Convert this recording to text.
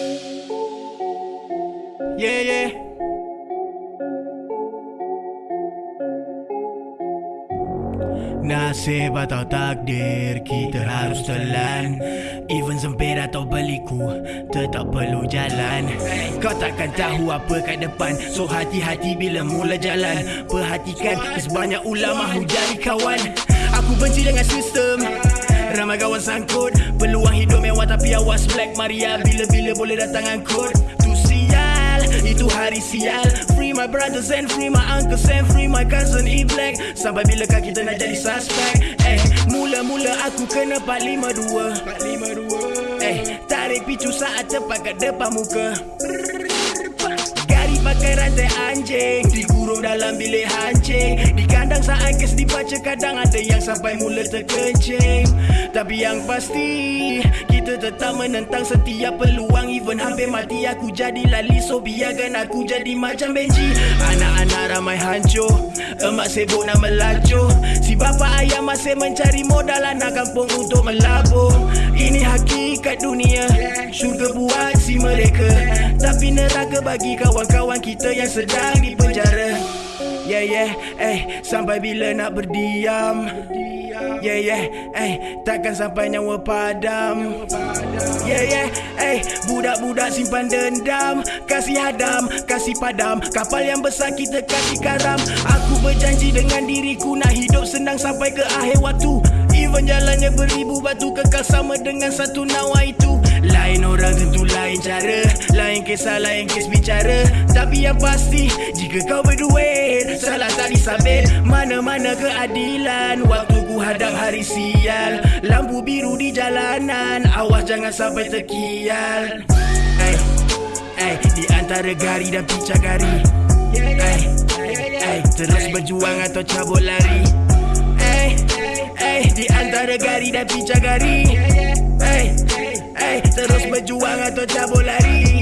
Yeah, yeah. Nasib atau takdir kita harus telan. Even sempit atau beliku tetap perlu jalan. Kau takkan tahu apa kat depan. So hati-hati bila mula jalan. Perhatikan sebanyak ulama hujari kawan. Aku benci dengan sistem Ramai kawan sangkut. Peluang hidup mewah tapi awas black. Maria bila-bila boleh datang angkut. Tu sial Itu hari sial. Free my brothers and free my uncles and free my cousin E-Black Sampai bilakah kita nak jadi suspect? Eh, mula-mula aku kena 452 452 Eh, tarik picu saat tepat kat depan muka rantai anjing Dikurung dalam bilik hancing. Di kandang saat kes dibaca kadang ada yang sampai mula terkencing. Tapi yang pasti Kita tetap menentang setiap peluang. Even hampir mati aku jadi lali. So biarkan aku jadi macam Benji. Anak-anak ramai hancur Emak sibuk nak melacur. Si bapa ayah masih mencari modal anak kampung untuk melabur. Ini hakikat dunia Syurga buat si mereka Tapi neraka bagi kawan-kawan kita yang sedang di penjara. Yeah yeah, eh sampai bila nak berdiam? Yeah yeah, eh takkan sampai nyawa padam? Yeah yeah, eh budak-budak simpan dendam. Kasih hadam, kasih padam. Kapal yang besar kita kasih karam Aku berjanji dengan diriku nak hidup senang sampai ke akhir waktu. Even jalannya beribu batu kekal sama dengan satu nawa Kisah, lain kes bicara. Tapi yang pasti Jika kau berduit Salah tak disabit Mana-mana keadilan Waktu ku hadap hari sial. Lampu biru di jalanan Awas jangan sampai terkial. Ay, ay, Di antara gari dan pica gari. Ay, ay, Terus berjuang atau cabut lari. Ay, ay, Di antara gari dan pica gari. Ay, Terus berjuang atau cabut lari